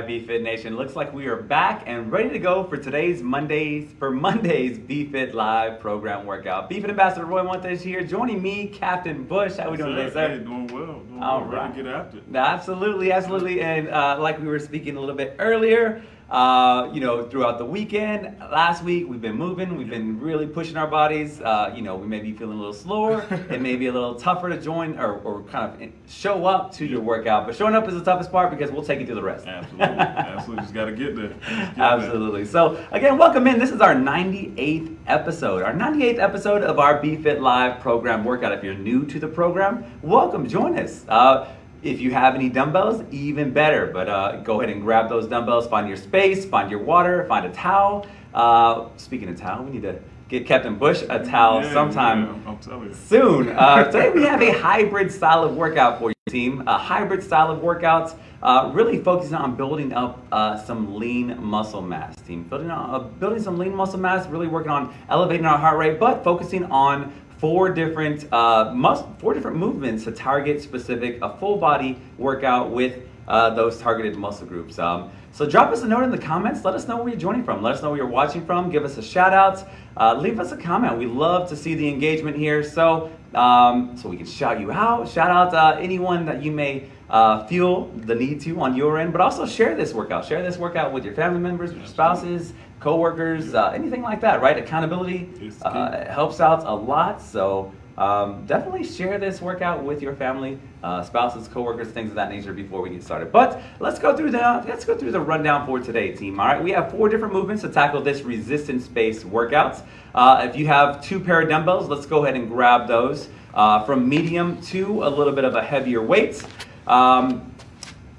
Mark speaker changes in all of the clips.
Speaker 1: Right, BFit Nation. Looks like we are back and ready to go for today's Mondays for Monday's BFit Live program workout. BFit Ambassador Roy Montes here, joining me, Captain Bush. How we doing today, sir?
Speaker 2: Hey, doing well. Doing
Speaker 1: All
Speaker 2: well.
Speaker 1: right.
Speaker 2: Ready to get after it.
Speaker 1: Absolutely, absolutely. And uh, like we were speaking a little bit earlier, uh, you know, throughout the weekend, last week, we've been moving, we've been really pushing our bodies. Uh, you know, we may be feeling a little slower. it may be a little tougher to join or, or kind of show up to your workout. But showing up is the toughest part because we'll take you through the rest.
Speaker 2: Absolutely. Absolutely. Just got to get there. Just get there.
Speaker 1: Absolutely. So again, welcome in. This is our 98th episode. Our 98th episode of our BFit Live program workout. If you're new to the program, welcome. Join us. Uh, if you have any dumbbells, even better. But uh, go ahead and grab those dumbbells. Find your space. Find your water. Find a towel. Uh, speaking of towel, we need to get Captain Bush a towel
Speaker 2: Yeah,
Speaker 1: sometime
Speaker 2: yeah, I'm telling you.
Speaker 1: soon. Uh, today we have a hybrid style of workout for you, team. A hybrid style of workouts, uh, really focusing on building up uh, some lean muscle mass, team. Building on, uh, building some lean muscle mass, really working on elevating our heart rate, but focusing on four different uh, mus- four different movements to target specific a full body workout with uh, those targeted muscle groups. Um, so drop us a note in the comments. Let us know where you're joining from. Let us know where you're watching from. Give us a shout out. Uh, leave us a comment. We love to see the engagement here. So um, so we can shout you out. Shout out uh, anyone that you may uh, feel the need to on your end, but also share this workout. Share this workout with your family members, with your spouses, coworkers, uh, anything like that. Right? Accountability uh, helps out a lot. So um, definitely share this workout with your family, uh, spouses, coworkers, things of that nature before we get started. But let's go through the let's go through the rundown for today, team. All right, we have four different movements to tackle this resistance-based workouts. Uh, if you have two pair of dumbbells, let's go ahead and grab those uh, from medium to a little bit of a heavier weight. Um,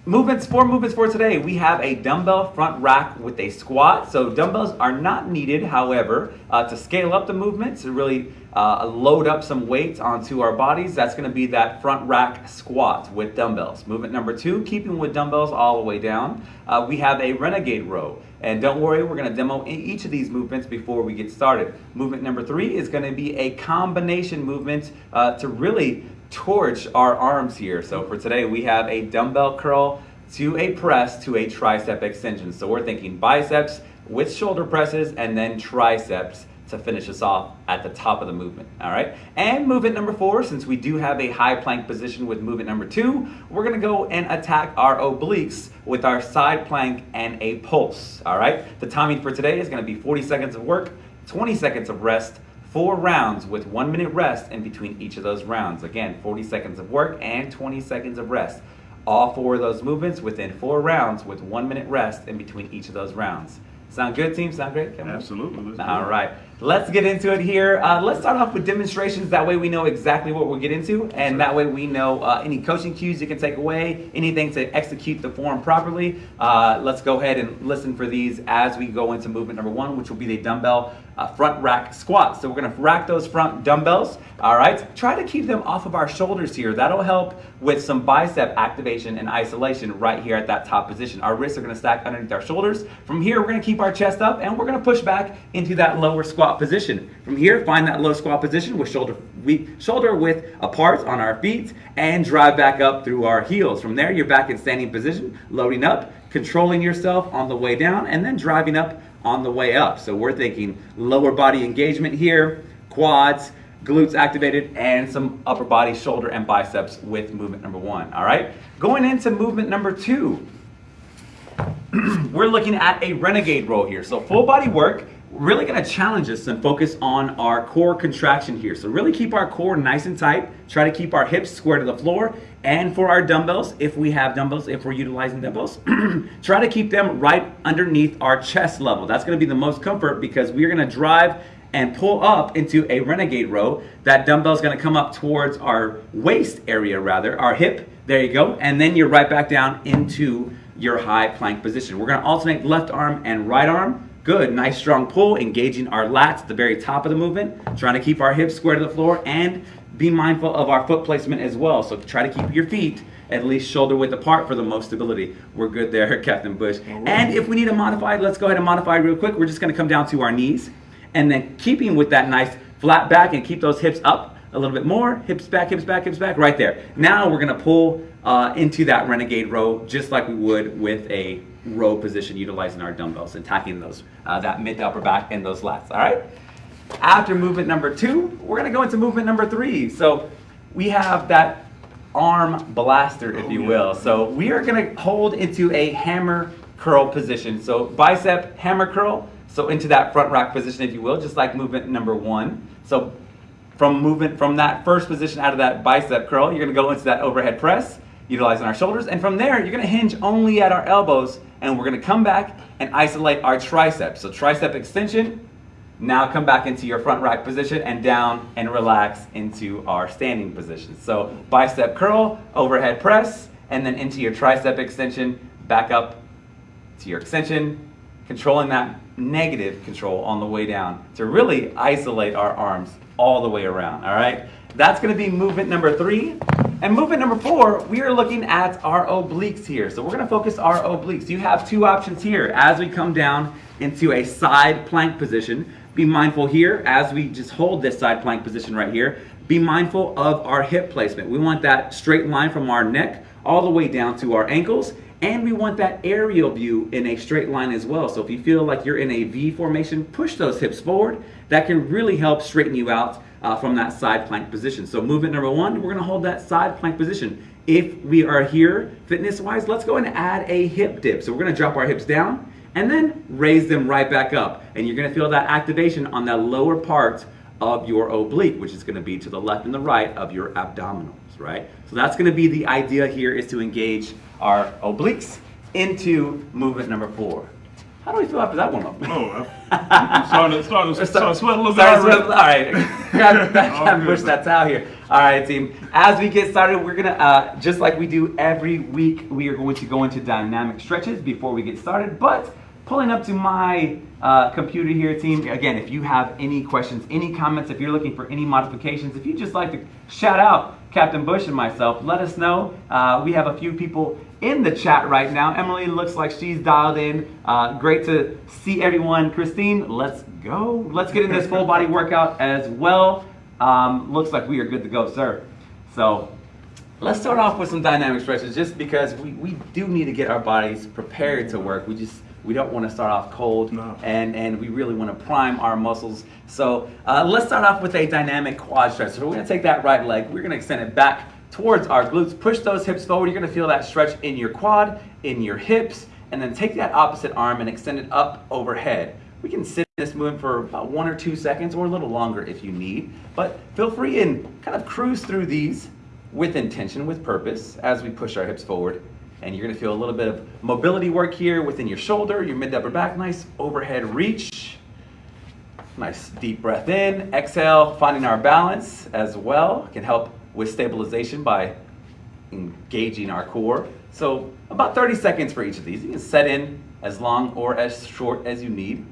Speaker 1: Movements, four movements for today. We have a dumbbell front rack with a squat. So dumbbells are not needed, however, uh, to scale up the movement, to really uh, load up some weight onto our bodies. That's gonna be that front rack squat with dumbbells. Movement number two, keeping with dumbbells all the way down. Uh, we have a renegade row. And don't worry, we're gonna demo each of these movements before we get started. Movement number three is gonna be a combination movement uh, to really torch our arms here. So for today, we have a dumbbell curl to a press to a tricep extension. So we're thinking biceps with shoulder presses and then triceps to finish us off at the top of the movement. All right. And movement number four, since we do have a high plank position with movement number two, we're to go and attack our obliques with our side plank and a pulse. All right. The timing for today is to be 40 seconds of work, 20 seconds of rest, four rounds with one minute rest in between each of those rounds. Again, 40 seconds of work and 20 seconds of rest. All four of those movements within four rounds with one minute rest in between each of those rounds. Sound good, team? Sound great? Kevin?
Speaker 2: Absolutely.
Speaker 1: All right, let's get into it here. Uh, let's start off with demonstrations. That way we know exactly what we'll get into, and that way we know uh, any coaching cues you can take away, anything to execute the form properly. Uh, let's go ahead and listen for these as we go into movement number one, which will be the dumbbell uh, front rack squat. So we're gonna rack those front dumbbells. All right, try to keep them off of our shoulders here. That'll help with some bicep activation and isolation right here at that top position. Our wrists are gonna stack underneath our shoulders. From here, we're gonna keep our chest up and we're gonna push back into that lower squat position. From here, find that low squat position with shoulder we, shoulder width apart on our feet and drive back up through our heels. From there, you're back in standing position, loading up, controlling yourself on the way down, and then driving up on the way up. So we're thinking lower body engagement here, quads, glutes activated, and some upper body, shoulder, and biceps with movement number one. All right, going into movement number two we're looking at a renegade row here. So full body work, really gonna challenge us and focus on our core contraction here. So really keep our core nice and tight. Try to keep our hips square to the floor. And for our dumbbells, if we have dumbbells, if we're utilizing dumbbells, try to keep them right underneath our chest level. That's gonna be the most comfort because we're gonna drive and pull up into a renegade row. That dumbbell is gonna come up towards our waist area rather, our hip, there you go. And then you're right back down into your high plank position. We're gonna alternate left arm and right arm. Good, nice strong pull, engaging our lats at the very top of the movement, trying to keep our hips square to the floor and be mindful of our foot placement as well. So try to keep your feet at least shoulder width apart for the most stability. We're good there, Captain Bush. And if we need to modify, let's go ahead and modify real quick. We're just gonna come down to our knees and then keeping with that nice flat back and keep those hips up, a little bit more, hips back, hips back, hips back, right there. Now we're gonna pull uh, into that renegade row just like we would with a row position utilizing our dumbbells, and attacking those, uh, that mid to upper back and those lats, all right? After movement number two, we're gonna go into movement number three. So we have that arm blaster, if
Speaker 2: Oh,
Speaker 1: you
Speaker 2: yeah.
Speaker 1: will. So we are gonna hold into a hammer curl position. So bicep hammer curl, so into that front rack position, if you will, just like movement number one. So from movement from that first position out of that bicep curl, you're gonna go into that overhead press, utilizing our shoulders, and from there, you're gonna hinge only at our elbows, and we're gonna come back and isolate our triceps. So tricep extension, now come back into your front rack position and down and relax into our standing position. So bicep curl, overhead press, and then into your tricep extension, back up to your extension, controlling that negative control on the way down to really isolate our arms all the way around, all right? That's gonna be movement number three. And movement number four, we are looking at our obliques here. So we're gonna focus our obliques. You have two options here. As we come down into a side plank position, be mindful here as we just hold this side plank position right here, be mindful of our hip placement. We want that straight line from our neck all the way down to our ankles and we want that aerial view in a straight line as well. So if you feel like you're in a V formation, push those hips forward. That can really help straighten you out uh, from that side plank position. So movement number one, we're gonna hold that side plank position. If we are here fitness-wise, let's go and add a hip dip. So we're gonna drop our hips down and then raise them right back up. And you're gonna feel that activation on that lower part of your oblique, which is gonna be to the left and the right of your abdominals, right? So that's gonna be the idea here is to engage our obliques into movement number four. How do we feel after that one?
Speaker 2: Oh, I'm starting to, starting to, starting to sweat a little bit. Already.
Speaker 1: All right, got
Speaker 2: All
Speaker 1: to
Speaker 2: good,
Speaker 1: push that towel here. All right, team. As we get started, we're gonna uh, just like we do every week. We are going to go into dynamic stretches before we get started. But pulling up to my uh, computer here, team. Again, if you have any questions, any comments, if you're looking for any modifications, if you just like to shout out Captain Bush and myself, let us know. Uh, we have a few people in the chat right now. Emily looks like she's dialed in. Uh, great to see everyone. Christine, let's go. Let's get in this full body workout as well. Um, looks like we are good to go, sir. So let's start off with some dynamic stretches just because we, we do need to get our bodies prepared to work. We just we don't want to start off cold
Speaker 2: No.
Speaker 1: and, and we really want to prime our muscles. So uh, let's start off with a dynamic quad stretch. So we're going to take that right leg, we're going to extend it back towards our glutes, push those hips forward. You're going to feel that stretch in your quad, in your hips, and then take that opposite arm and extend it up overhead. We can sit in this movement for about one or two seconds or a little longer if you need, but feel free and kind of cruise through these with intention, with purpose, as we push our hips forward. And you're gonna feel a little bit of mobility work here within your shoulder, your mid upper back, nice overhead reach. Nice deep breath in, exhale, finding our balance as well. Can help with stabilization by engaging our core. So about 30 seconds for each of these. You can set in as long or as short as you need.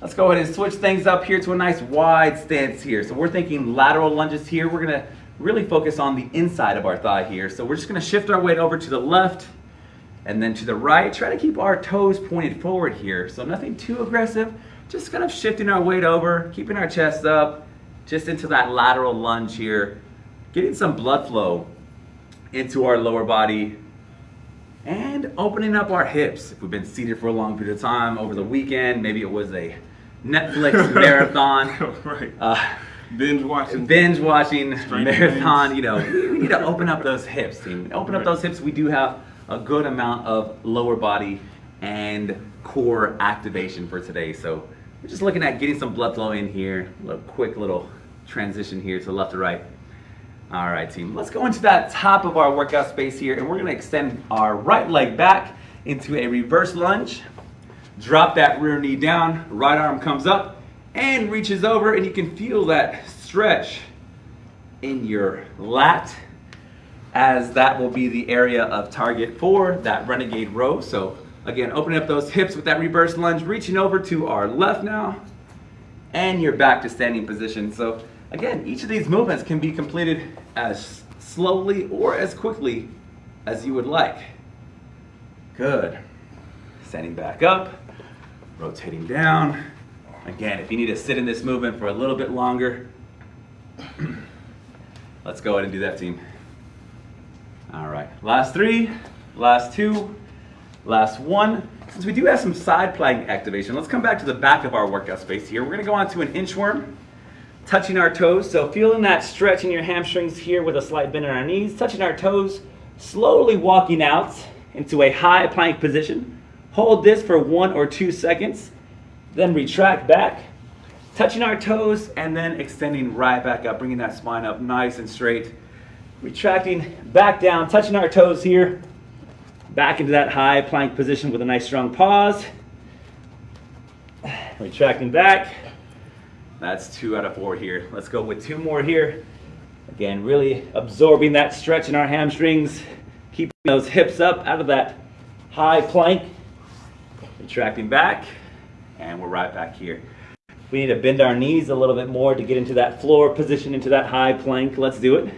Speaker 1: Let's go ahead and switch things up here to a nice wide stance here. So we're thinking lateral lunges here. We're gonna really focus on the inside of our thigh here. So we're just gonna shift our weight over to the left and then to the right. Try to keep our toes pointed forward here. So nothing too aggressive. Just kind of shifting our weight over, keeping our chest up, just into that lateral lunge here. Getting some blood flow into our lower body and opening up our hips. If we've been seated for a long period of time over the weekend, maybe it was a Netflix marathon,
Speaker 2: right.
Speaker 1: uh,
Speaker 2: Binge watching.
Speaker 1: binge watching
Speaker 2: Stranger
Speaker 1: marathon.
Speaker 2: Things.
Speaker 1: You know, we, need to open up those hips, team. Open up those hips. We do have a good amount of lower body and core activation for today. So we're just looking at getting some blood flow in here. A little quick little transition here to left to right. All right, team. Let's go into that top of our workout space here, and we're gonna extend our right leg back into a reverse lunge. Drop that rear knee down, right arm comes up and reaches over, and you can feel that stretch in your lat as that will be the area of target for that renegade row. So again, opening up those hips with that reverse lunge, reaching over to our left now, and you're back to standing position. So again, each of these movements can be completed as slowly or as quickly as you would like. Good. Standing back up, rotating down. Again, if you need to sit in this movement for a little bit longer, Let's go ahead and do that, team. All right, last three, last two, last one. Since we do have some side plank activation, let's come back to the back of our workout space here. We're gonna go on to an inchworm, touching our toes. So feeling that stretch in your hamstrings here with a slight bend in our knees, touching our toes, slowly walking out into a high plank position. Hold this for one or two seconds, then retract back, touching our toes, and then extending right back up, bringing that spine up nice and straight. Retracting back down, touching our toes here, back into that high plank position with a nice strong pause. Retracting back. That's two out of four here. Let's go with two more here. Again, really absorbing that stretch in our hamstrings, keeping those hips up out of that high plank. Retracting back, and we're right back here. We need to bend our knees a little bit more to get into that floor position, into that high plank. Let's do it.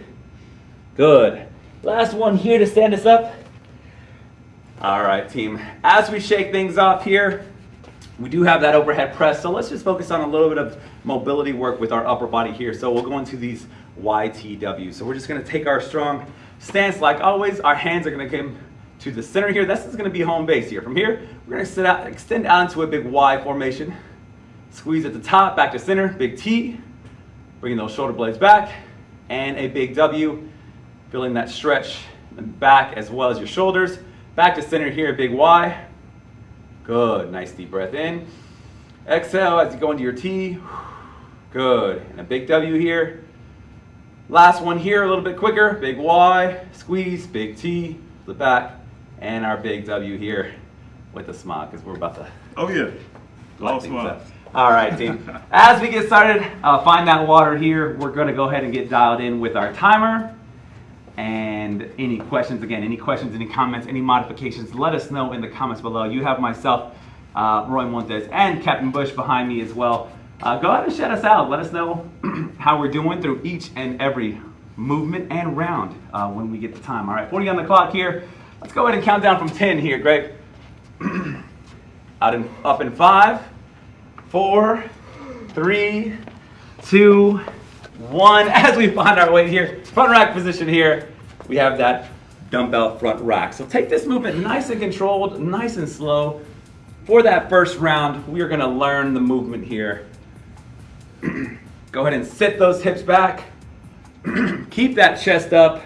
Speaker 1: Good. Last one here to stand us up. All right, team. As we shake things off here, we do have that overhead press, so let's just focus on a little bit of mobility work with our upper body here. So we'll go into these YTW. So we're just gonna take our strong stance like always. Our hands are gonna come to the center here. This is gonna be home base here. From here, we're gonna sit out, extend out into a big Y formation. Squeeze at the top, back to center, big T. Bringing those shoulder blades back, and a big W. Feeling that stretch in the back as well as your shoulders. Back to center here, big Y. Good, nice deep breath in. Exhale as you go into your T. Good, and a big W here. Last one here, a little bit quicker. Big Y, squeeze, big T, flip back, and our big W here with a smile because we're about to
Speaker 2: Oh yeah. All
Speaker 1: things
Speaker 2: smile.
Speaker 1: up. All right, team. As we get started, uh, find that water here. We're going to go ahead and get dialed in with our timer. And any questions, again, any questions, any comments, any modifications, let us know in the comments below. You have myself, uh, Roy Montes, and Captain Bush behind me as well. Uh, go ahead and shout us out. Let us know how we're doing through each and every movement and round uh, when we get the time. All right, 40 on the clock here. Let's go ahead and count down from 10 here, Greg. Out in, up in five, four, three, two, one. As we find our way here, front rack position here, we have that dumbbell front rack. So take this movement nice and controlled, nice and slow. For that first round, we are gonna learn the movement here. Go ahead and sit those hips back. keep that chest up.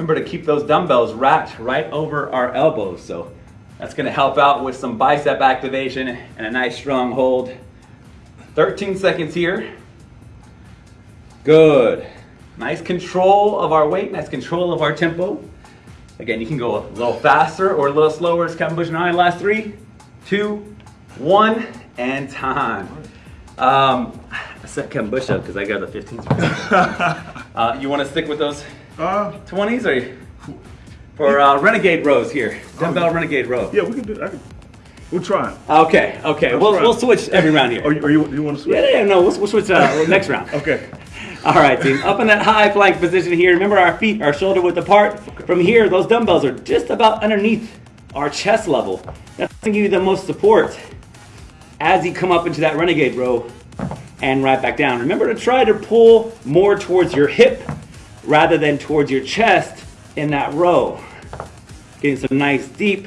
Speaker 1: Remember to keep those dumbbells racked right over our elbows. So that's gonna help out with some bicep activation and a nice strong hold. 13 seconds here. Good. Nice control of our weight, nice control of our tempo. Again, you can go a little faster or a little slower It's Kevin Bush and I. Last three, two, one, and time. Um, I set Kevin Bush up because I got the 15s. uh, you want to stick with those
Speaker 2: Uh,
Speaker 1: 20s or for uh, renegade rows here? Dumbbell renegade row.
Speaker 2: yeah, we can do. I can, we'll try.
Speaker 1: Okay, okay. We'll, we'll switch every round here.
Speaker 2: Or you, or you, you want to switch?
Speaker 1: Yeah, yeah, no, we'll, we'll switch uh, next round.
Speaker 2: Okay.
Speaker 1: All right, team. Up in that high plank position here. Remember, our feet are shoulder width apart. From here, those dumbbells are just about underneath our chest level. That's going to give you the most support as you come up into that renegade row and right back down. Remember to try to pull more towards your hip rather than towards your chest in that row. Getting some nice deep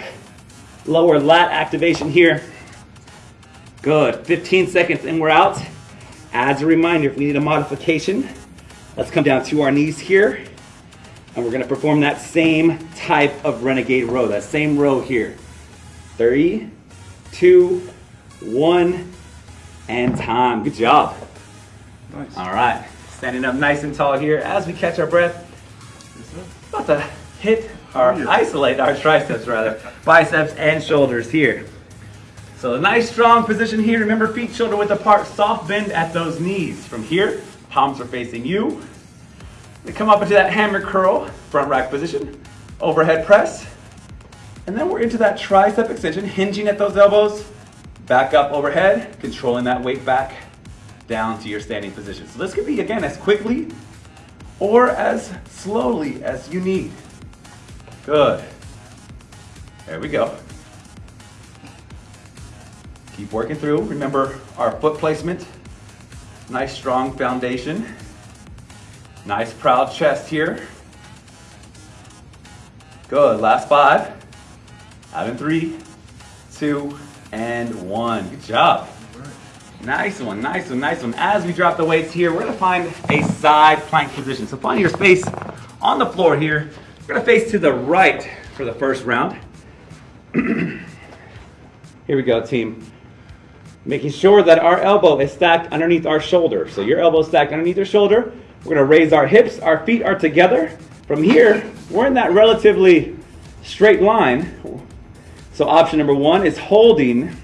Speaker 1: lower lat activation here. Good. 15 seconds and we're out. As a reminder, if we need a modification, let's come down to our knees here. And we're gonna perform that same type of renegade row, that same row here. Three, two, one, and time. Good job.
Speaker 2: Nice.
Speaker 1: All right, standing up nice and tall here as we catch our breath. About to hit or
Speaker 2: Oh,
Speaker 1: isolate our triceps rather, biceps and shoulders here. So a nice strong position here. Remember feet shoulder width apart, soft bend at those knees. From here, palms are facing you. We come up into that hammer curl, front rack position, overhead press. And then we're into that tricep extension, hinging at those elbows, back up overhead, controlling that weight back down to your standing position. So this could be again as quickly or as slowly as you need. Good. There we go. Keep working through. Remember our foot placement. Nice strong foundation. Nice proud chest here. Good, last five. Out in three, two, and one. Good job. Nice one, nice one, nice one. As we drop the weights here, we're gonna find a side plank position. So find your space on the floor here. We're gonna face to the right for the first round. here we go, team. Making sure that our elbow is stacked underneath our shoulder. So your elbow is stacked underneath your shoulder. We're gonna raise our hips, our feet are together. From here, we're in that relatively straight line. So option number one is holding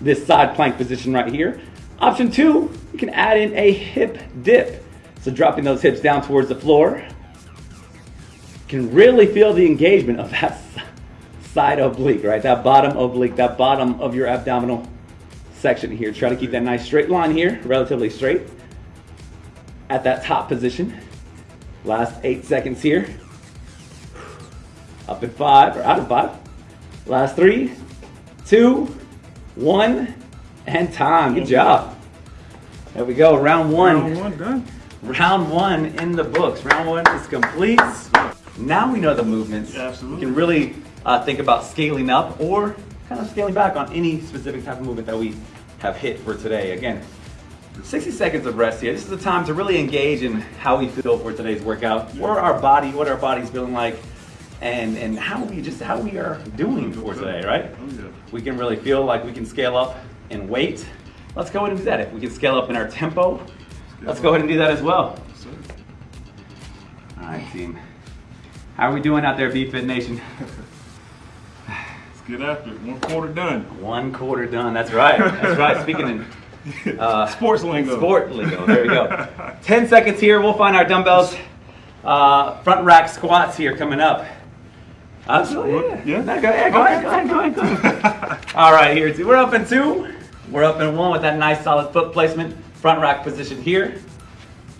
Speaker 1: this side plank position right here. Option two, you can add in a hip dip. So dropping those hips down towards the floor. You can really feel the engagement of that side oblique, right? That bottom oblique, that bottom of your abdominal section here. Try to keep that nice straight line here, relatively straight. At that top position. Last eight seconds here. Up in five, or out of five. Last three, two, one, and time. Good job. There we go. Round one.
Speaker 2: Round one done.
Speaker 1: Round one in the books. Round one is complete. Now we know the movements.
Speaker 2: Absolutely.
Speaker 1: We can really uh, think about scaling up or kind of scaling back on any specific type of movement that we have hit for today. Again, 60 seconds of rest here. This is the time to really engage in how we feel for today's workout, what our body, what our body's feeling like, and and how we just how we are doing for today, right? We can really feel like we can scale up in weight. Let's go ahead and do that. If we can scale up in our tempo, let's go ahead and do that as well. All right, team. How are we doing out there, BFit Nation?
Speaker 2: Let's get after it. One quarter done.
Speaker 1: One quarter done. That's right. That's right. Speaking in uh,
Speaker 2: Sports lingo.
Speaker 1: sport lingo, there we go. 10 seconds here. We'll find our dumbbells. Uh, front rack squats here coming up. Absolutely. Yeah.
Speaker 2: Yeah.
Speaker 1: No, go ahead. Go ahead. Go ahead. Go ahead. Go ahead. All right, here. Two. We're up in two. We're up in one with that nice solid foot placement. Front rack position here.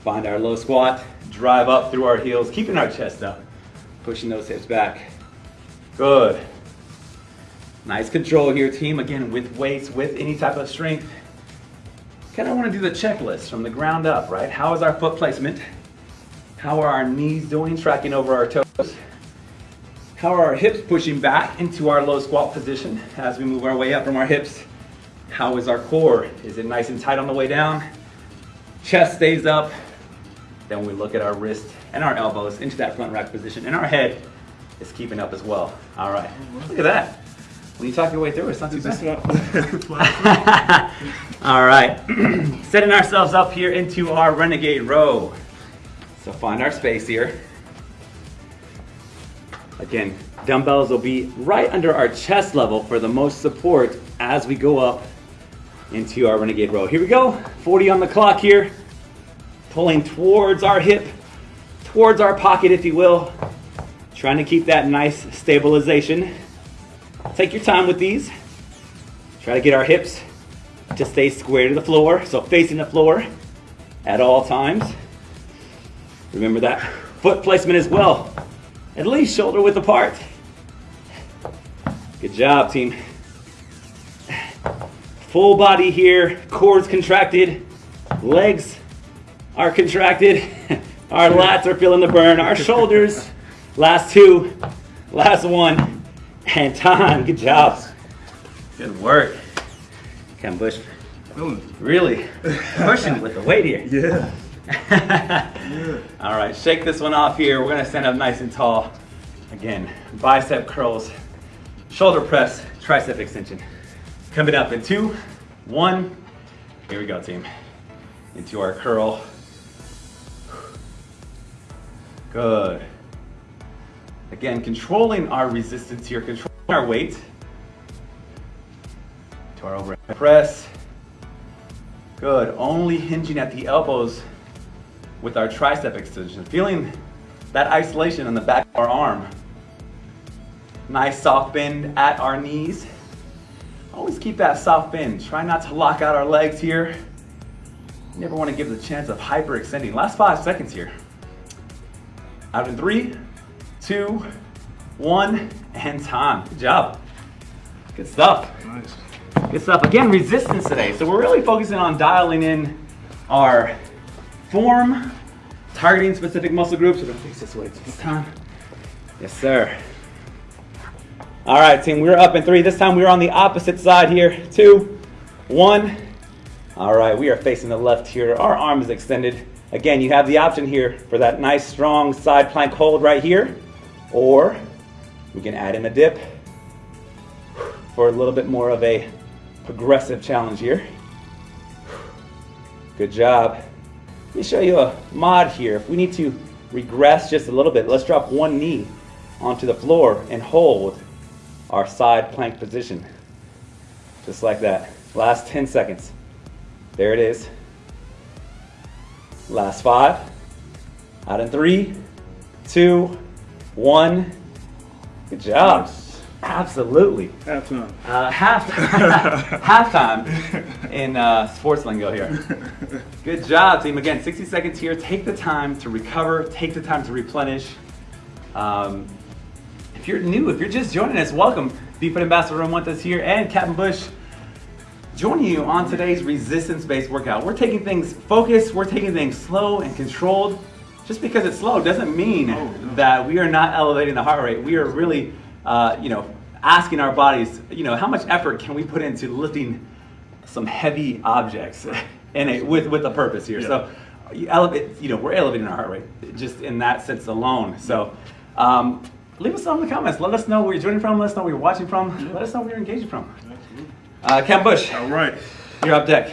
Speaker 1: Find our low squat. Drive up through our heels, keeping our chest up. Pushing those hips back. Good. Nice control here, team. Again, with weights, with any type of strength. Kind of want to do the checklist from the ground up, right? How is our foot placement? How are our knees doing, tracking over our toes? How are our hips pushing back into our low squat position as we move our way up from our hips? How is our core? Is it nice and tight on the way down? Chest stays up. Then we look at our wrist and our elbows into that front rack position, and our head is keeping up as well. All right, look at that. When you talk your way through, it's not too bad.
Speaker 2: not-
Speaker 1: All right, setting ourselves up here into our renegade row. So find our space here. Again, dumbbells will be right under our chest level for the most support as we go up into our renegade row. Here we go, 40 on the clock here. Pulling towards our hip, towards our pocket, if you will. Trying to keep that nice stabilization. Take your time with these. Try to get our hips to stay square to the floor, so facing the floor at all times. Remember that foot placement as well, at least shoulder width apart. Good job, team. Full body here, core's contracted, legs are contracted, our lats are feeling the burn, our shoulders, last two, last one, and time. Good job. Good work. Ken Bush
Speaker 2: Feeling
Speaker 1: really pushing with the weight here.
Speaker 2: Yeah.
Speaker 1: All right, shake this one off here. We're gonna stand up nice and tall. Again, bicep curls, shoulder press, tricep extension. Coming up in two, one. Here we go, team. Into our curl. Good. Again, controlling our resistance here, controlling our weight. To our overhead press. Good. Only hinging at the elbows with our tricep extension. Feeling that isolation on the back of our arm. Nice soft bend at our knees. Always keep that soft bend. Try not to lock out our legs here. You never want to give the chance of hyperextending. Last five seconds here. Out in three, two, one, and time. Good job. Good stuff.
Speaker 2: Nice.
Speaker 1: Good stuff. Again, resistance today. So we're really focusing on dialing in our form, targeting specific muscle groups. We're gonna face this way this time. Yes, sir. All right, team, we're up in three. This time we're on the opposite side here. Two, one. All right, we are facing the left here. Our arm is extended. Again, you have the option here for that nice strong side plank hold right here, or we can add in a dip for a little bit more of a progressive challenge here. Good job. Let me show you a mod here. If we need to regress just a little bit, let's drop one knee onto the floor and hold our side plank position. Just like that. Last 10 seconds. There it is. Last five. Out in three, two, one. Good job. Absolutely.
Speaker 2: Halftime.
Speaker 1: Uh, half halftime in uh, sports lingo here. Good job, team. Again, 60 seconds here. Take the time to recover. Take the time to replenish. Um, if you're new, if you're just joining us, welcome. BFit Ambassador Roy Montes here and Captain Bush joining you on today's resistance-based workout. We're taking things focused. We're taking things slow and controlled. Just because it's slow doesn't mean
Speaker 2: Oh, no.
Speaker 1: that we are not elevating the heart rate. We are really, uh, you know, asking our bodies, you know, how much effort can we put into lifting some heavy objects in it with with a purpose here. So, you elevate, you know, we're elevating our heart rate just in that sense alone. So, um, leave us know in the comments. Let us know where you're joining from. Let us know where you're watching from. Let us know where you're engaging from.
Speaker 2: Absolutely.
Speaker 1: Uh, Bush,
Speaker 2: All right.
Speaker 1: you're up deck.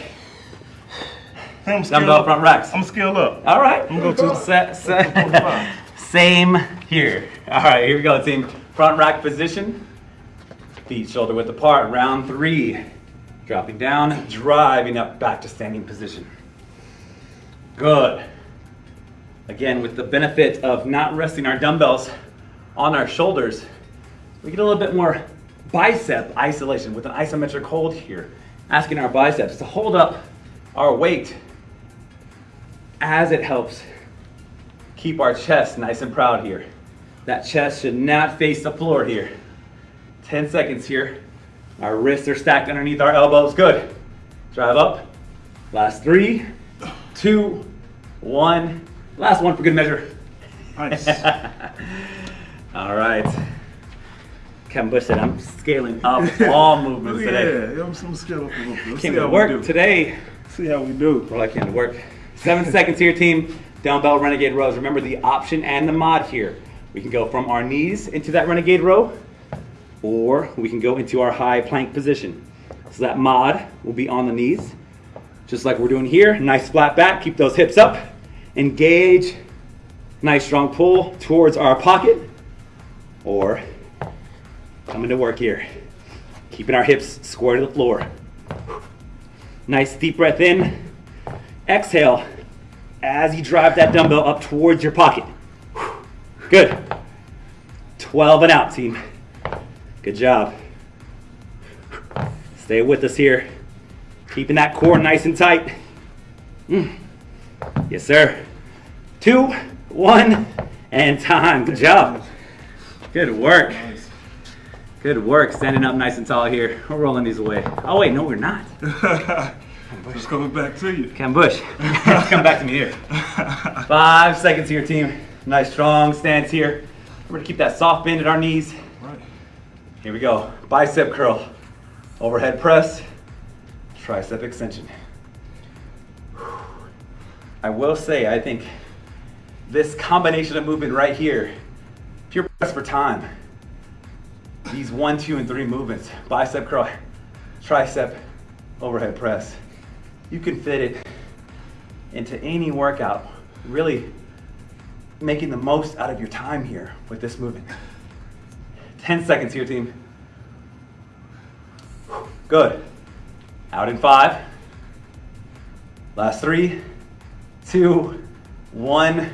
Speaker 2: I'm
Speaker 1: Dumbbell
Speaker 2: up.
Speaker 1: front racks.
Speaker 2: I'm scaled up.
Speaker 1: All right.
Speaker 2: I'm gonna go
Speaker 1: Set, set. Same here. All right, here we go, team. Front rack position. Feet shoulder width apart. Round three. Dropping down, driving up back to standing position. Good. Again, with the benefit of not resting our dumbbells on our shoulders, we get a little bit more bicep isolation with an isometric hold here. Asking our biceps to hold up our weight as it helps keep our chest nice and proud here. That chest should not face the floor here. 10 seconds here. Our wrists are stacked underneath our elbows. Good. Drive up. Last three, two, one. Last one for good measure.
Speaker 2: Nice.
Speaker 1: All right. Kevin Bush said I'm scaling up all movements
Speaker 2: yeah,
Speaker 1: today.
Speaker 2: yeah, I'm, I'm scale up a little bit.
Speaker 1: Came to work today.
Speaker 2: See how we do.
Speaker 1: Well, I came to work. Seven seconds here, team. Dumbbell renegade rows. Remember the option and the mod here. We can go from our knees into that renegade row, or we can go into our high plank position. So that mod will be on the knees, just like we're doing here. Nice flat back. Keep those hips up. Engage. Nice strong pull towards our pocket, or coming to work here. Keeping our hips square to the floor. Nice deep breath in. Exhale as you drive that dumbbell up towards your pocket. Good. 12 and out, team. Good job. Stay with us here. Keeping that core nice and tight. Mm. Yes, sir. Two, one, and time. Good job. Good work. Good work. Standing up nice and tall here. We're rolling these away. Oh, wait, no, we're not.
Speaker 2: Just coming back to you.
Speaker 1: Cam Bush, come back to me here. Five seconds here, team. Nice strong stance here. We're gonna keep that soft bend at our knees.
Speaker 2: Right.
Speaker 1: Here we go. Bicep curl, overhead press, tricep extension. I will say, I think this combination of movement right here, if you're pressed for time, these one, two, and three movements, bicep curl, tricep, overhead press, you can fit it into any workout, really making the most out of your time here with this movement. 10 seconds here, team. Good. Out in five. Last three, two, one.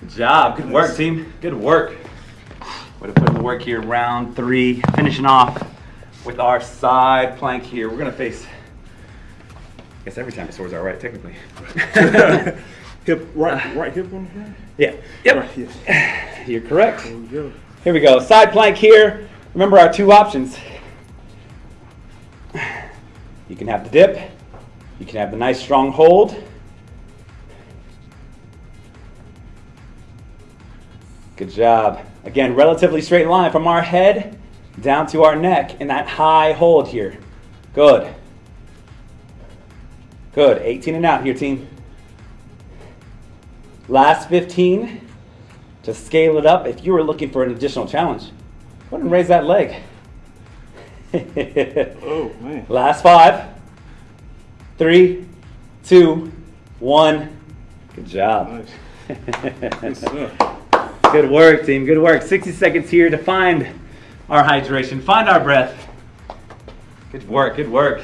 Speaker 1: Good job. Good work, team. Good work. Way to put in the work here. Round three. Finishing off with our side plank here. We're going to face, I guess every time the swords are right, technically.
Speaker 2: Hip right, uh, right hip on the ground.
Speaker 1: yeah. Yep.
Speaker 2: Right hip.
Speaker 1: You're correct.
Speaker 2: There we go.
Speaker 1: Here we go. Side plank here. Remember our two options. You can have the dip. You can have the nice strong hold. Good job. Again, relatively straight line from our head down to our neck in that high hold here. Good. Good. 18 and out here, team. Last 15. To scale it up, if you were looking for an additional challenge, go ahead and raise that leg.
Speaker 2: Oh, man.
Speaker 1: Last five. Three, two, one. Good job.
Speaker 2: Nice. Good.
Speaker 1: Work, team. Good work. 60 seconds here to find our hydration, find our breath. Good work. Good work.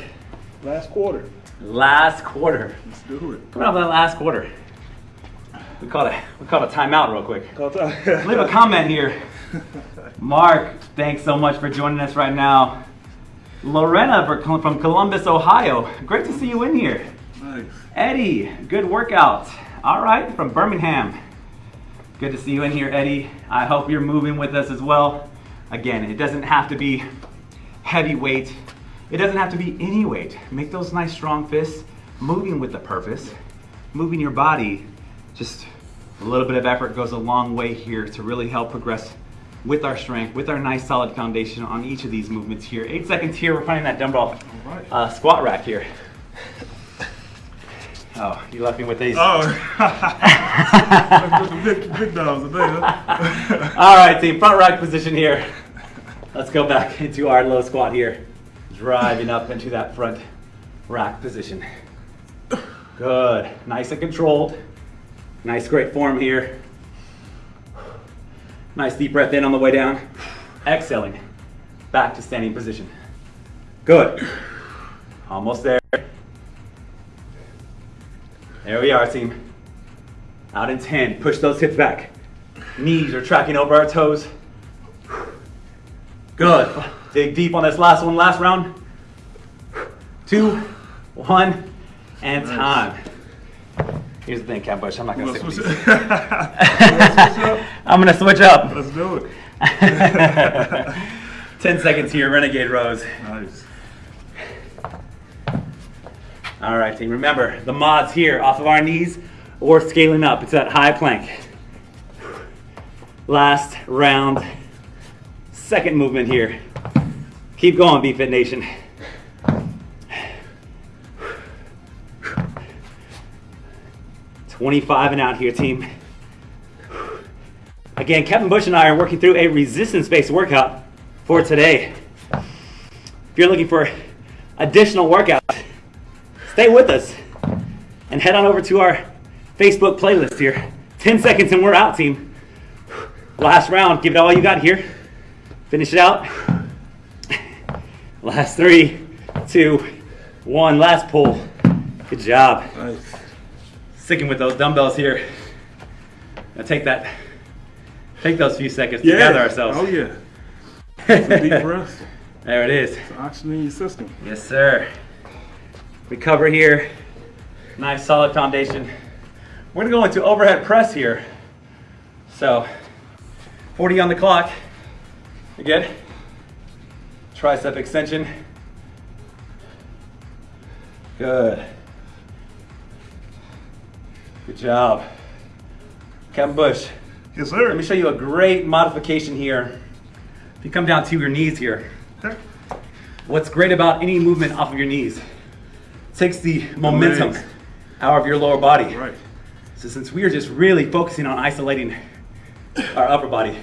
Speaker 2: Last quarter.
Speaker 1: Last quarter.
Speaker 2: Let's do it.
Speaker 1: Coming off that last quarter. We called a we called a timeout real quick. Leave a comment here. Mark, thanks so much for joining us right now. Lorena from Columbus, Ohio. Great to see you in here.
Speaker 2: Nice.
Speaker 1: Eddie, good workout. All right, from Birmingham. Good to see you in here, Eddie. I hope you're moving with us as well. Again, it doesn't have to be heavy weight. It doesn't have to be any weight. Make those nice strong fists, moving with the purpose, moving your body. Just a little bit of effort goes a long way here to really help progress with our strength, with our nice solid foundation on each of these movements here. Eight seconds here, we're finding that dumbbell
Speaker 2: right.
Speaker 1: uh, squat rack here. Oh, you left me with these.
Speaker 2: Oh. Big, big dogs today, huh?
Speaker 1: All right, team, front rack position here. Let's go back into our low squat here. Driving up into that front rack position. Good, nice and controlled. Nice, great form here. Nice deep breath in on the way down. Exhaling, back to standing position. Good. Almost there. There we are, team. Out in 10. Push those hips back. Knees are tracking over our toes. Good. Dig deep on this last one, last round. Two, one, and time. Here's the thing, Cat Bush. I'm not gonna
Speaker 2: Let's
Speaker 1: sit
Speaker 2: switch
Speaker 1: with these.
Speaker 2: Let's switch up.
Speaker 1: I'm gonna switch up.
Speaker 2: Let's do it.
Speaker 1: 10 seconds here, Renegade Rows.
Speaker 2: Nice.
Speaker 1: All right, team. Remember, the mods here off of our knees or scaling up. It's that high plank. Last round. Second movement here. Keep going, BFit Nation. Twenty-five and out here, team. Again, Kevin Bush and I are working through a resistance-based workout for today. If you're looking for additional workouts, stay with us and head on over to our Facebook playlist here. 10 seconds and we're out, team. Last round, give it all you got here. Finish it out. Last three, two, one. Last pull. Good job.
Speaker 2: Nice.
Speaker 1: Sticking with those dumbbells here. Now take that, take those few seconds to gather ourselves.
Speaker 2: Oh, yeah. Deep breaths.
Speaker 1: There it is.
Speaker 2: Some oxygen in your system.
Speaker 1: Yes, sir. Recover here. Nice solid foundation. We're gonna go into overhead press here. So, 40 on the clock. Again, tricep extension. Good. Good job. Kevin Bush,
Speaker 2: Yes, sir.
Speaker 1: let me show you a great modification here. If you come down to your knees here,
Speaker 2: Okay.
Speaker 1: What's great about any movement off of your knees takes the momentum
Speaker 2: legs.
Speaker 1: out of your lower body.
Speaker 2: Right.
Speaker 1: So since we are just really focusing on isolating our upper body,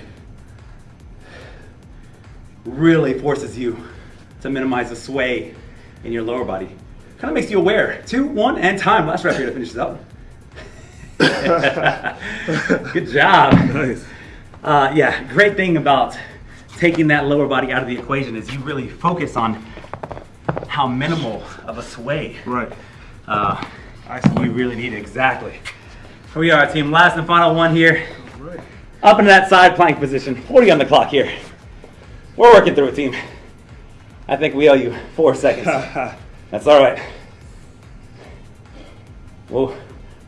Speaker 1: really forces you to minimize the sway in your lower body. Kind of makes you aware. Two, one, and time. Last rep here to finish this up. Good job.
Speaker 2: Nice.
Speaker 1: Uh, yeah, great thing about taking that lower body out of the equation is you really focus on how minimal of a sway
Speaker 2: Right.
Speaker 1: uh, you really need. Exactly. Here we are, team. Last and final one here.
Speaker 2: Right.
Speaker 1: Up into that side plank position. 40 on the clock here. We're working through it, team. I think we owe you four seconds. That's all right. We'll,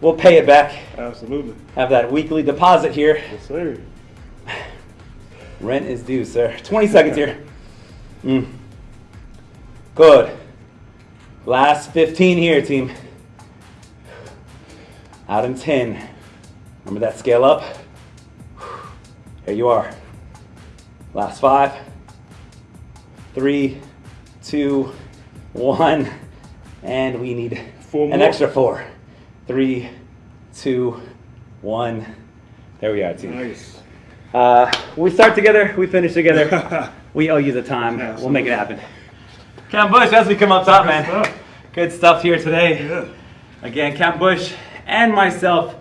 Speaker 1: we'll pay it back.
Speaker 2: Absolutely.
Speaker 1: Have that weekly deposit here.
Speaker 2: Yes, sir.
Speaker 1: Rent is due, sir. 20 seconds here. Mm. Good. Last 15 here, team. Out in 10. Remember that scale up? Here you are. Last five, three, two, one, and we need
Speaker 2: Four
Speaker 1: an
Speaker 2: more.
Speaker 1: extra four. Three, two, one. There we are, team.
Speaker 2: Nice.
Speaker 1: Uh, we start together, we finish together. we owe you the time. We'll make it happen. Cam Bush, as we come up top,
Speaker 2: Good
Speaker 1: man.
Speaker 2: stuff.
Speaker 1: Good stuff here today.
Speaker 2: Yeah.
Speaker 1: Again, Cam Bush and myself,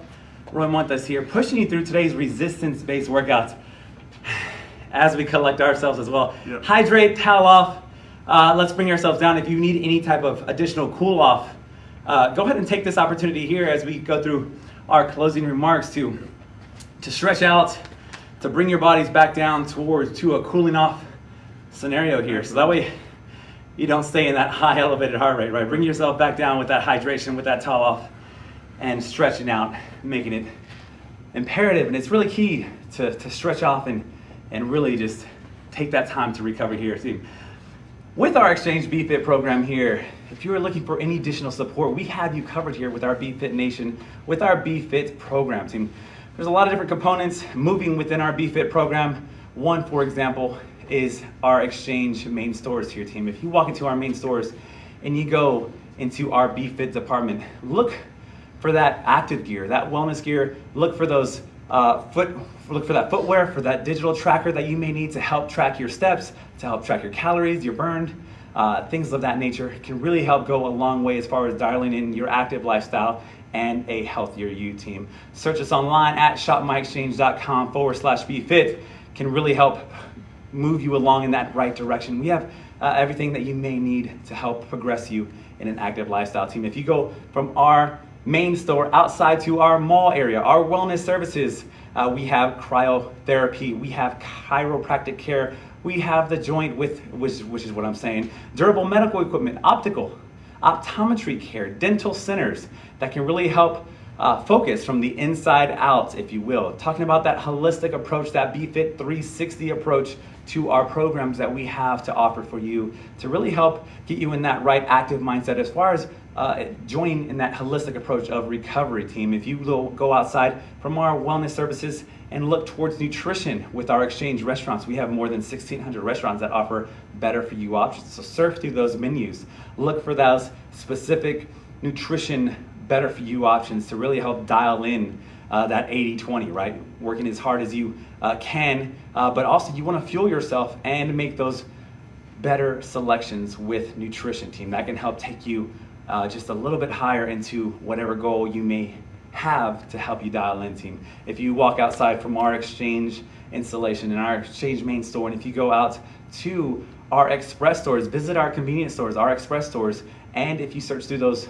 Speaker 1: Roy Montes here, pushing you through today's resistance-based workouts as we collect ourselves as well.
Speaker 2: Yep.
Speaker 1: Hydrate, towel off. Uh, let's bring ourselves down. If you need any type of additional cool off, uh, go ahead and take this opportunity here as we go through our closing remarks to to stretch out, to bring your bodies back down towards to a cooling off scenario here. So that way you don't stay in that high elevated heart rate, right? Bring yourself back down with that hydration, with that towel off, and stretching out, making it imperative. And it's really key to, to stretch off and, and really just take that time to recover here. See, with our Exchange BFit program here, if you are looking for any additional support, we have you covered here with our BFit Nation, with our BFit program team. There's a lot of different components moving within our BFit program. One, for example, is our Exchange main stores here, team. If you walk into our main stores and you go into our BFit department, look for that active gear, that wellness gear. Look for those uh, foot, look for that footwear, for that digital tracker that you may need to help track your steps, to help track your calories, your burned, uh, things of that nature. Can really help go a long way as far as dialing in your active lifestyle and a healthier you team. Search us online at shopmyexchange.com forward slash BFit can really help move you along in that right direction. We have uh, everything that you may need to help progress you in an active lifestyle team. If you go from our main store outside to our mall area, our wellness services, uh, we have cryotherapy, we have chiropractic care, we have the joint with, which, which is what I'm saying, durable medical equipment, optical, optometry care, dental centers that can really help uh, focus from the inside out, if you will. Talking about that holistic approach, that BFit 360 approach to our programs that we have to offer for you to really help get you in that right active mindset as far as uh, joining in that holistic approach of recovery team. If you go outside from our wellness services and look towards nutrition with our exchange restaurants, we have more than 1,600 restaurants that offer better for you options. So surf through those menus, look for those specific nutrition better for you options to really help dial in uh, that 80-20, right? Working as hard as you uh, can, uh, but also you want to fuel yourself and make those better selections with nutrition team. That can help take you uh, just a little bit higher into whatever goal you may have to help you dial in team. If you walk outside from our exchange installation in our exchange main store, and if you go out to our express stores, visit our convenience stores, our express stores, and if you search through those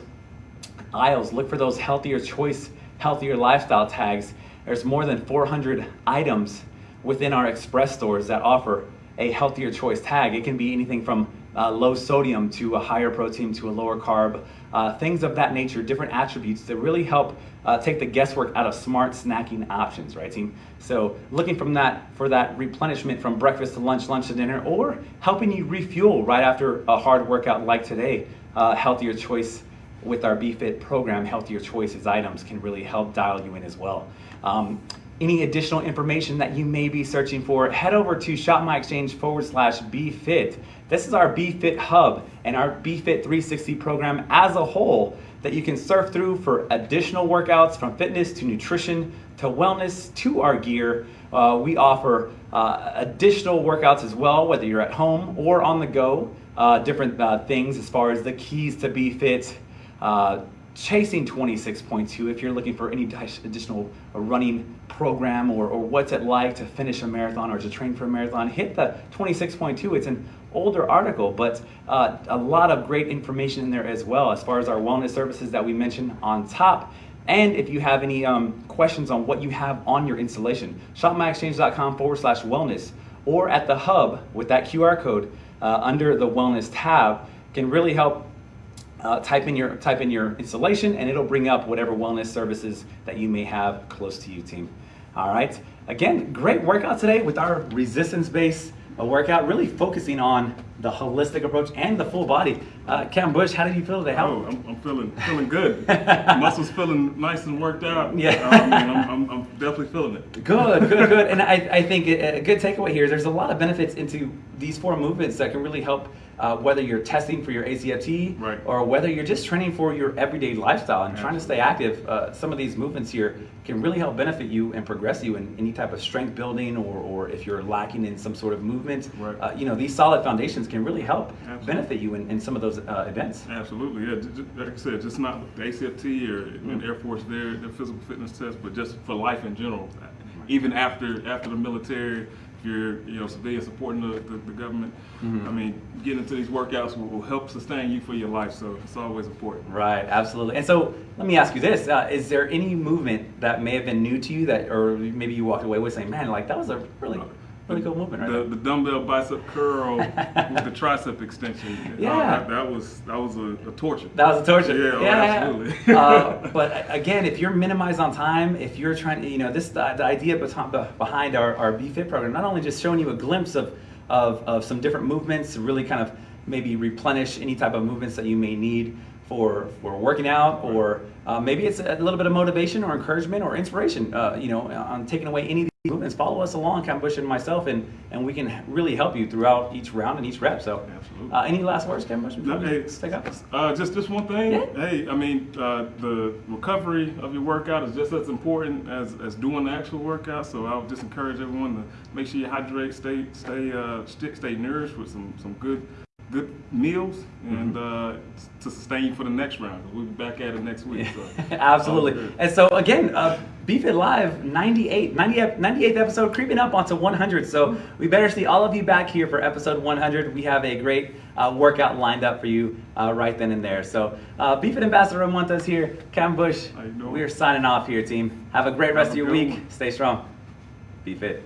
Speaker 1: aisles, look for those healthier choice, healthier lifestyle tags. There's more than 400 items within our express stores that offer a healthier choice tag. It can be anything from uh, low sodium to a higher protein to a lower carb, uh, things of that nature, different attributes that really help uh, take the guesswork out of smart snacking options, right, team? So looking from that for that replenishment from breakfast to lunch, lunch to dinner, or helping you refuel right after a hard workout like today, uh, healthier choice with our BFit program, Healthier Choices items can really help dial you in as well. Um, any additional information that you may be searching for, head over to shopmyexchange forward slash BFit. This is our BFit hub and our BFit 360 program as a whole that you can surf through for additional workouts from fitness to nutrition to wellness to our gear. Uh, we offer uh, additional workouts as well, whether you're at home or on the go. Uh, different uh, things as far as the keys to BFit, uh, chasing 26.2 if you're looking for any additional running program or, or what's it like to finish a marathon or to train for a marathon hit the 26.2 it's an older article but uh, a lot of great information in there as well as far as our wellness services that we mentioned on top. And if you have any um, questions on what you have on your installation shopmyexchange.com forward slash wellness or at the hub with that qr code uh, under the wellness tab can really help uh, type in your type in your installation and it'll bring up whatever wellness services that you may have close to you team all right again great workout today with our resistance based uh, workout really focusing on the holistic approach and the full body. Uh, Cam Bush, how did you feel today? How,
Speaker 2: Oh, I'm, I'm feeling feeling good. Muscles feeling nice and worked out.
Speaker 1: Yeah.
Speaker 2: I mean, I'm, I'm, I'm definitely feeling it.
Speaker 1: Good, good, good. And I, I think a good takeaway here is there's a lot of benefits into these four movements that can really help uh, whether you're testing for your ACFT
Speaker 2: Right.
Speaker 1: or whether you're just training for your everyday lifestyle and trying to stay active. Uh, some of these movements here can really help benefit you and progress you in any type of strength building or, or if you're lacking in some sort of movement.
Speaker 2: Right.
Speaker 1: Uh, you know, these solid foundations can really help
Speaker 2: Absolutely.
Speaker 1: benefit you in, in some of those uh, events.
Speaker 2: Absolutely, yeah. Like I said, just not the ACFT or
Speaker 1: Mm.
Speaker 2: Air Force there, the physical fitness test, but just for life in general. Even after after the military, if you're you know civilian supporting the, the, the government,
Speaker 1: Mm-hmm.
Speaker 2: I mean, getting into these workouts will, will help sustain you for your life. So it's always important.
Speaker 1: Right, absolutely. And so let me ask you this: uh, Is there any movement that may have been new to you that, or maybe you walked away with saying, "Man, like that was a really, really cool movement"? Right?
Speaker 2: The, the dumbbell bicep curl with the tricep extension. uh,
Speaker 1: Yeah.
Speaker 2: that, that was that was a, a torture.
Speaker 1: That was a torture.
Speaker 2: Yeah, oh, absolutely.
Speaker 1: uh, but again, if you're minimized on time, if you're trying to, you know, this the, the idea behind, behind our, our BFit program, not only just showing you a glimpse of, of, of some different movements to really kind of maybe replenish any type of movements that you may need for, for working out, or uh, maybe it's a little bit of motivation or encouragement or inspiration, uh, you know, on taking away any of these movements. Follow us along, Cam Bush and myself, and, and we can really help you throughout each round and each rep. So,
Speaker 2: Absolutely.
Speaker 1: uh, any last words, Cam Bush? before we
Speaker 2: Hey, uh, just just one thing.
Speaker 1: Yeah.
Speaker 2: Hey, I mean, uh, the recovery of your workout is just as important as, as doing the actual workout. So I would just encourage everyone to make sure you hydrate, stay stay uh, stay, stay nourished with some some good good meals, and
Speaker 1: Mm-hmm.
Speaker 2: uh, to sustain you for the next round. we'll be back at it next week. So.
Speaker 1: Absolutely. And so again, uh, BFit Live 98, 90, ep- 98th episode creeping up onto 100. So we better see all of you back here for episode 100. We have a great uh, workout lined up for you uh, right then and there. So uh, BFit Ambassador Montes here, Cam Bush.
Speaker 2: How you doing?
Speaker 1: We are signing off here, team. Have a great rest
Speaker 2: Have
Speaker 1: of your week.
Speaker 2: one.
Speaker 1: Stay strong. Be fit.